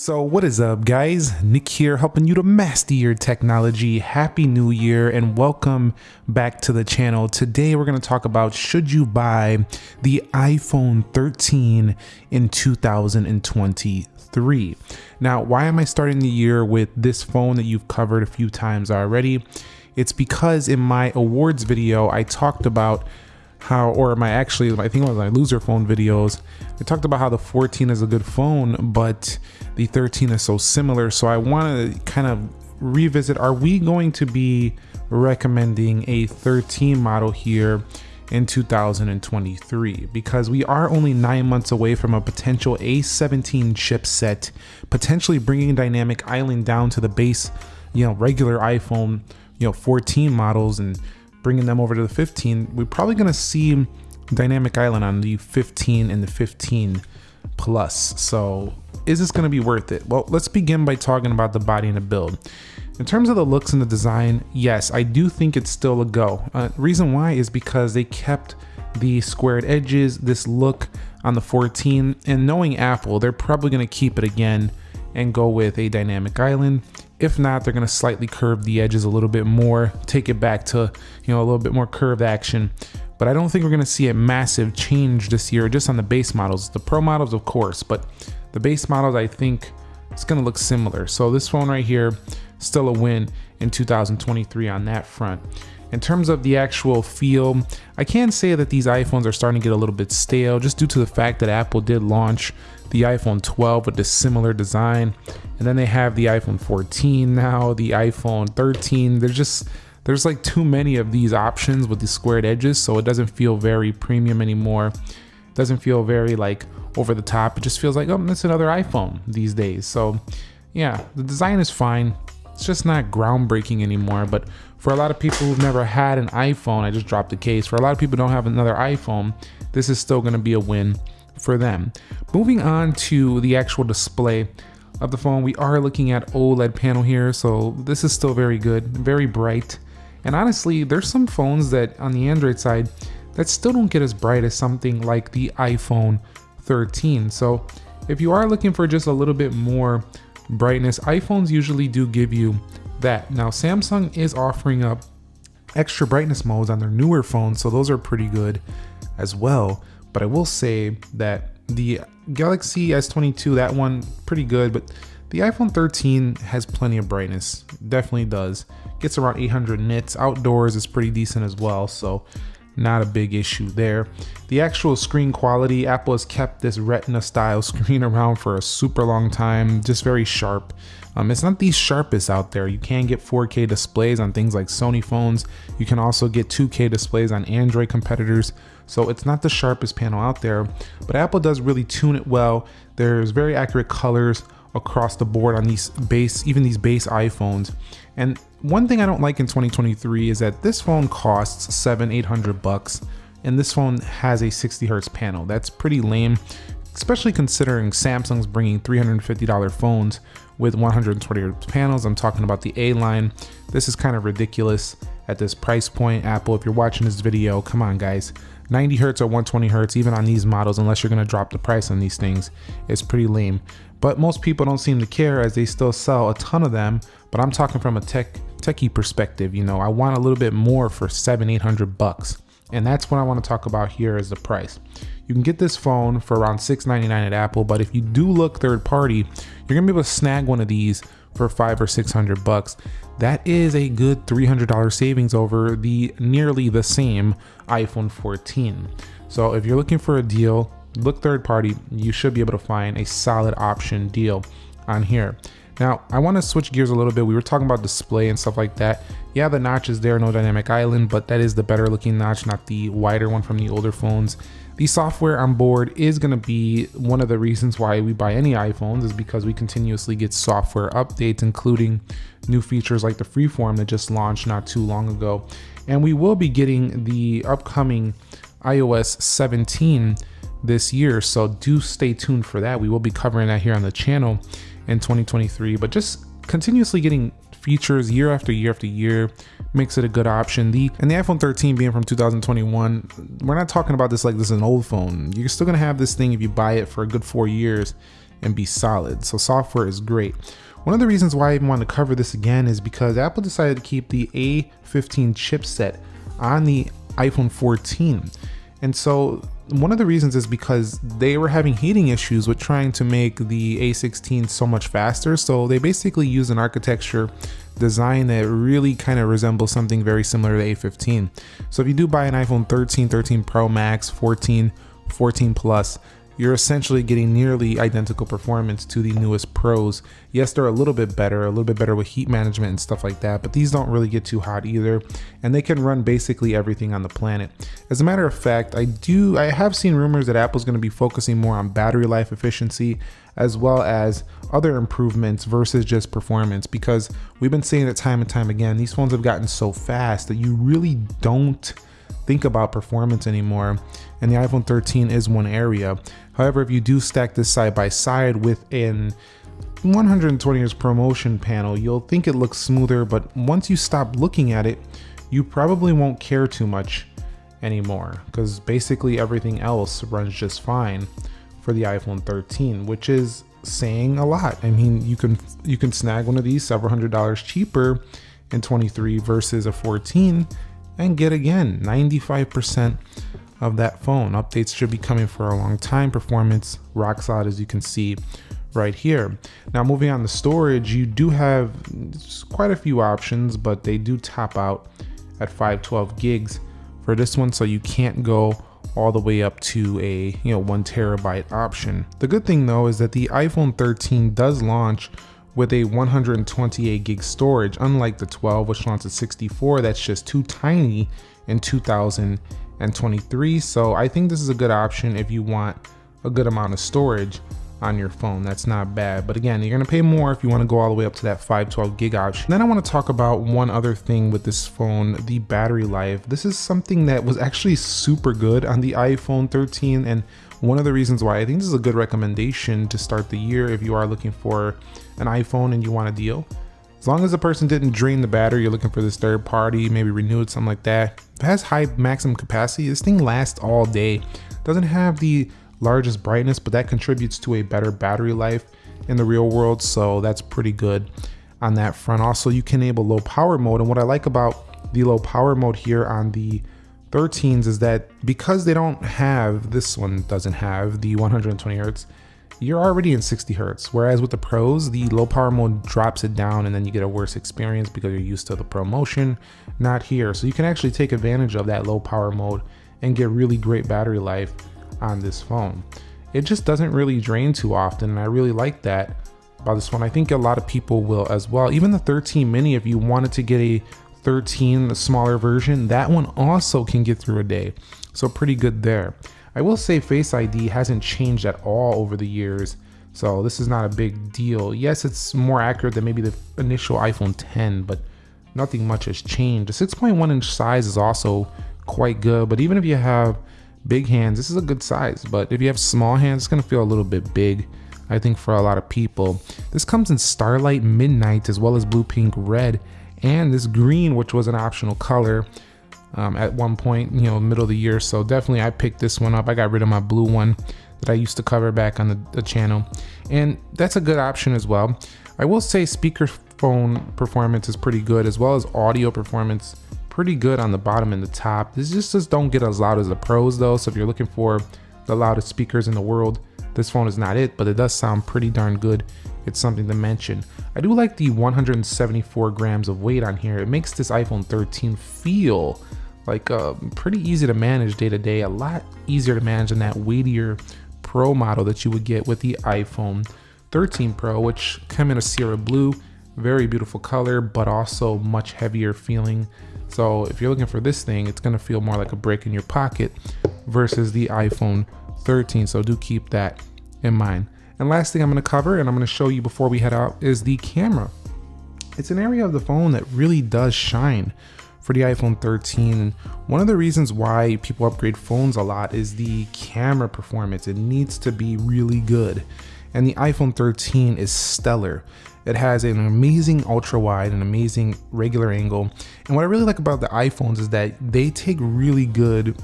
So, what is up, guys? Nick here, helping you to master your technology. Happy New Year and welcome back to the channel. Today, we're going to talk about should you buy the iPhone 13 in 2023. Now, why am I starting the year with this phone that you've covered a few times already? It's because in my awards video, I talked about how, or my actually, I think it was my loser phone videos. I talked about how the 14 is a good phone, but the 13 is so similar. So I want to kind of revisit are we going to be recommending a 13 model here in 2023 because we are only nine months away from a potential A17 chipset, potentially bringing Dynamic Island down to the base, you know, regular iPhone, you know, 14 models and bringing them over to the 15, we're probably going to see Dynamic Island on the 15 and the 15 Plus. So is this going to be worth it? Well, let's begin by talking about the body and the build. In terms of the looks and the design, yes, I do think it's still a go. Uh, reason why is because they kept the squared edges, this look on the 14, and knowing Apple, they're probably going to keep it again and go with a dynamic island. If not, they're going to slightly curve the edges a little bit more, take it back to, you know, a little bit more curved action. But I don't think we're going to see a massive change this year just on the base models. The Pro models, of course, but the base models, I think it's going to look similar. So this phone right here, still a win in 2023 on that front. In terms of the actual feel, I can say that these iPhones are starting to get a little bit stale just due to the fact that Apple did launch the iPhone 12 with a similar design. And then they have the iPhone 14 now, the iPhone 13. There's just, there's like too many of these options with the squared edges. So it doesn't feel very premium anymore. It doesn't feel very like over the top. It just feels like, oh, it's another iPhone these days. So yeah, the design is fine. It's just not groundbreaking anymore. But for a lot of people who've never had an iPhone, I just dropped the case. For a lot of people don't have another iPhone, this is still gonna be a win for them. Moving on to the actual display of the phone, we are looking at OLED panel here, so this is still very good, very bright. And honestly, there's some phones that on the Android side that still don't get as bright as something like the iPhone 13. So if you are looking for just a little bit more brightness, iPhones usually do give you that. Now Samsung is offering up extra brightness modes on their newer phones, so those are pretty good as well. But I will say that the Galaxy S22, that one, pretty good, but the iPhone 13 has plenty of brightness. Definitely does. Gets around 800 nits. Outdoors is pretty decent as well, so not a big issue there. The actual screen quality, Apple has kept this Retina style screen around for a super long time, just very sharp. Um, it's not the sharpest out there. You can get 4K displays on things like Sony phones. You can also get 2K displays on Android competitors. So it's not the sharpest panel out there, but Apple does really tune it well. There's very accurate colors across the board on these base, even these base iPhones. And one thing I don't like in 2023 is that this phone costs seven, 800 bucks, and this phone has a 60 hertz panel. That's pretty lame, especially considering Samsung's bringing $350 phones with 120 hertz panels. I'm talking about the A line. This is kind of ridiculous at this price point. Apple, if you're watching this video, come on guys. 90 hertz or 120 hertz, even on these models, unless you're gonna drop the price on these things, it's pretty lame. But most people don't seem to care as they still sell a ton of them. But I'm talking from a tech techie perspective, you know, I want a little bit more for seven, 800 bucks. And that's what I want to talk about here is the price. You can get this phone for around 699 at Apple, but if you do look third party, you're gonna be able to snag one of these for five or 600 bucks. That is a good $300 savings over the nearly the same iPhone 14. So if you're looking for a deal, look third party, you should be able to find a solid option deal on here. Now, I want to switch gears a little bit. We were talking about display and stuff like that. Yeah, the notch is there, no dynamic island, but that is the better looking notch, not the wider one from the older phones. The software on board is going to be one of the reasons why we buy any iPhones is because we continuously get software updates, including new features like the freeform that just launched not too long ago. And we will be getting the upcoming iOS 17 this year, so do stay tuned for that. We will be covering that here on the channel in 2023, but just continuously getting features year after year after year makes it a good option. The and the iPhone 13 being from 2021, we're not talking about this like this is an old phone. You're still gonna have this thing if you buy it for a good four years. and be solid. So software is great. One of the reasons why I even want to cover this again is because Apple decided to keep the A15 chipset on the iPhone 14. And so one of the reasons is because they were having heating issues with trying to make the A16 so much faster. So they basically use an architecture design that really kind of resembles something very similar to A15. So if you do buy an iPhone 13, 13 Pro Max, 14, 14 Plus, you're essentially getting nearly identical performance to the newest Pros. Yes, they're a little bit better, a little bit better with heat management and stuff like that, but these don't really get too hot either, and they can run basically everything on the planet. As a matter of fact, I do I have seen rumors that Apple's going to be focusing more on battery life efficiency as well as other improvements versus just performance because we've been saying it time and time again, these phones have gotten so fast that you really don't think about performance anymore and the iPhone 13 is one area. However, if you do stack this side by side with an 120 Hz ProMotion panel, you'll think it looks smoother, but once you stop looking at it, you probably won't care too much anymore because basically everything else runs just fine for the iPhone 13, which is saying a lot. I mean, you can you can snag one of these several hundred dollars cheaper in 23 versus a 14 and get again 95% of that phone. Updates should be coming for a long time. Performance rock solid as you can see right here. Now moving on to storage, you do have quite a few options, but they do top out at 512 gigs for this one, so you can't go all the way up to a you know one terabyte option. The good thing though is that the iPhone 13 does launch with a 128 gig storage, unlike the 12, which launched at 64. That's just too tiny in 2023. So I think this is a good option if you want a good amount of storage on your phone. That's not bad. But again, you're gonna pay more if you wanna go all the way up to that 512 gig option. Then I wanna talk about one other thing with this phone, the battery life. This is something that was actually super good on the iPhone 13 and one of the reasons why I think this is a good recommendation to start the year if you are looking for an iPhone and you want a deal. As long as the person didn't drain the battery, you're looking for this third party, maybe renew it, something like that. If it has high maximum capacity, this thing lasts all day. Doesn't have the largest brightness, but that contributes to a better battery life in the real world. So that's pretty good on that front. Also, you can enable low power mode. And what I like about the low power mode here on the 13s is that because they don't have, this one doesn't have the 120 hertz, you're already in 60 hertz. Whereas with the pros, the low power mode drops it down and then you get a worse experience because you're used to the ProMotion, not here. So you can actually take advantage of that low power mode and get really great battery life on this phone. It just doesn't really drain too often and I really like that about this one. I think a lot of people will as well. Even the 13 mini, if you wanted to get a 13, the smaller version, that one also can get through a day. So pretty good there. I will say Face ID hasn't changed at all over the years. So this is not a big deal. Yes, it's more accurate than maybe the initial iPhone 10, but nothing much has changed. The 6.1 inch size is also quite good, but even if you have big hands, this is a good size. But if you have small hands, it's gonna feel a little bit big. I think for a lot of people. This comes in Starlight Midnight as well as Blue Pink Red and this green, which was an optional color um, at one point, you know, middle of the year. So definitely I picked this one up. I got rid of my blue one that I used to cover back on the, the channel. And that's a good option as well. I will say speakerphone performance is pretty good as well as audio performance pretty good on the bottom and the top. This just, just don't get as loud as the pros though. So if you're looking for the loudest speakers in the world, this phone is not it, but it does sound pretty darn good. It's something to mention. I do like the 174 grams of weight on here. It makes this iPhone 13 feel like uh, pretty easy to manage day to day, a lot easier to manage than that weightier Pro model that you would get with the iPhone 13 Pro, which come in a Sierra Blue, very beautiful color, but also much heavier feeling. So if you're looking for this thing, it's gonna feel more like a brick in your pocket versus the iPhone 13. So do keep that in mind. And last thing I'm gonna cover and I'm gonna show you before we head out is the camera. It's an area of the phone that really does shine for the iPhone 13. And one of the reasons why people upgrade phones a lot is the camera performance. It needs to be really good. And the iPhone 13 is stellar. It has an amazing ultra wide, an amazing regular angle. And what I really like about the iPhones is that they take really good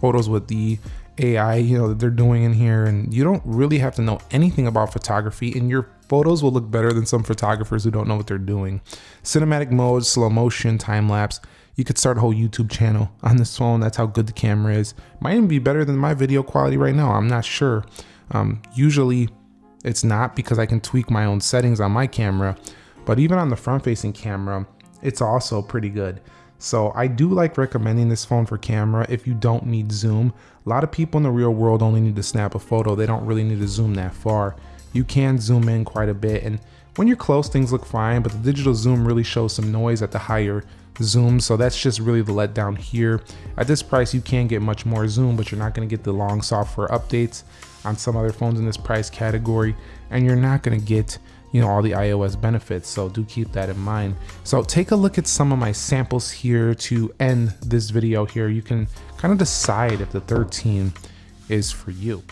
photos with the AI, you know, that they're doing in here. And you don't really have to know anything about photography and your photos will look better than some photographers who don't know what they're doing. Cinematic mode, slow motion, time lapse. You could start a whole YouTube channel on this phone. That's how good the camera is. Might even be better than my video quality right now. I'm not sure. Um, usually it's not because I can tweak my own settings on my camera, but even on the front facing camera, it's also pretty good. So I do like recommending this phone for camera if you don't need zoom. A lot of people in the real world only need to snap a photo. They don't really need to zoom that far. You can zoom in quite a bit and when you're close things look fine, but the digital zoom really shows some noise at the higher zoom. So that's just really the letdown here. At this price, you can get much more zoom, but you're not gonna get the long software updates on some other phones in this price category. And you're not gonna get you know, all the iOS benefits. So do keep that in mind. So take a look at some of my samples here to end this video here. You can kind of decide if the 13 is for you.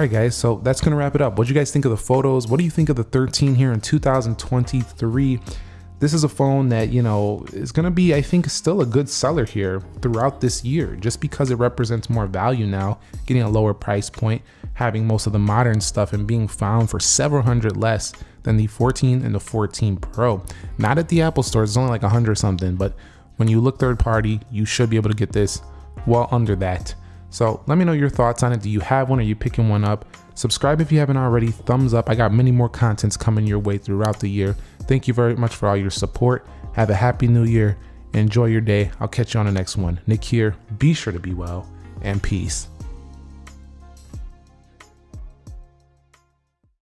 Right, guys, so that's gonna wrap it up. What do you guys think of the photos? What do you think of the 13 here in 2023? This is a phone that, you know, is gonna be, I think, still a good seller here throughout this year, just because it represents more value now, getting a lower price point, having most of the modern stuff and being found for several hundred less than the 14 and the 14 Pro. Not at the Apple store, it's only like hundred something, but when you look third party, you should be able to get this well under that. So let me know your thoughts on it. Do you have one? Are you picking one up? Subscribe if you haven't already. Thumbs up. I got many more contents coming your way throughout the year. Thank you very much for all your support. Have a happy new year. Enjoy your day. I'll catch you on the next one. Nick here. Be sure to be well and peace.